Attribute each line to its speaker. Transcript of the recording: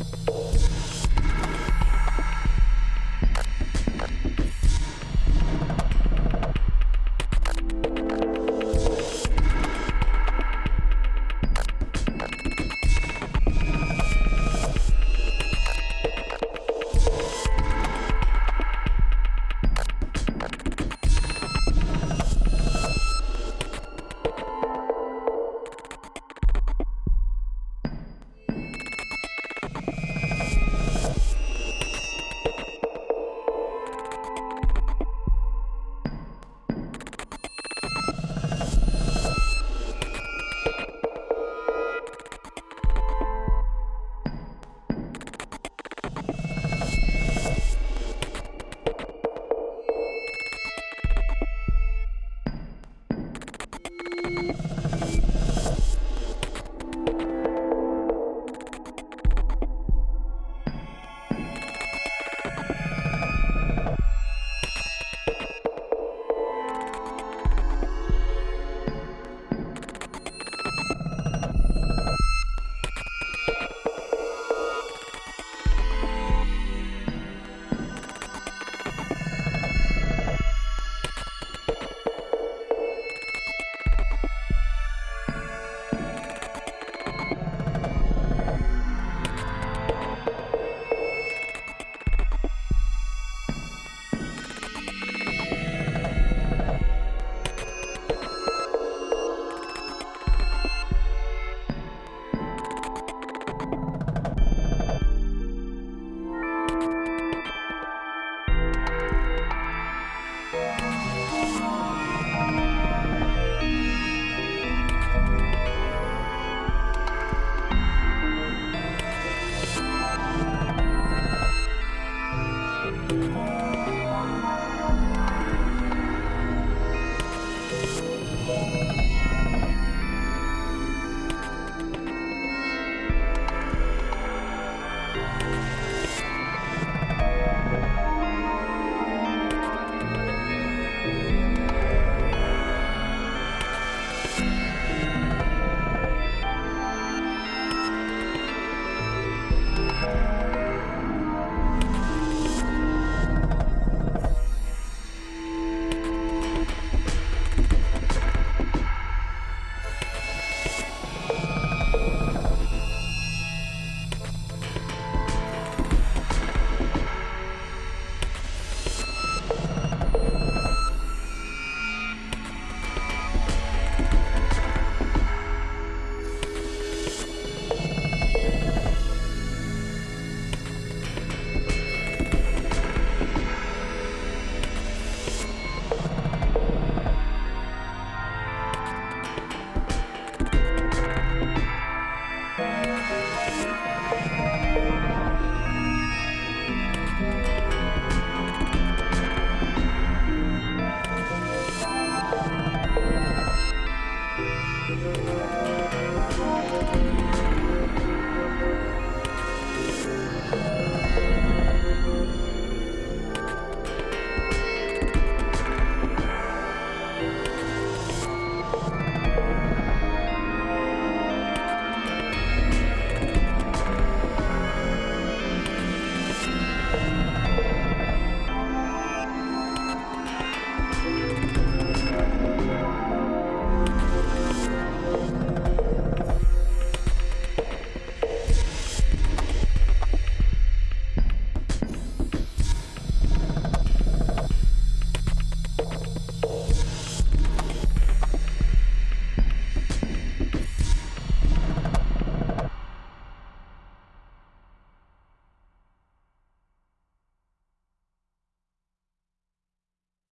Speaker 1: 《おっ!》Música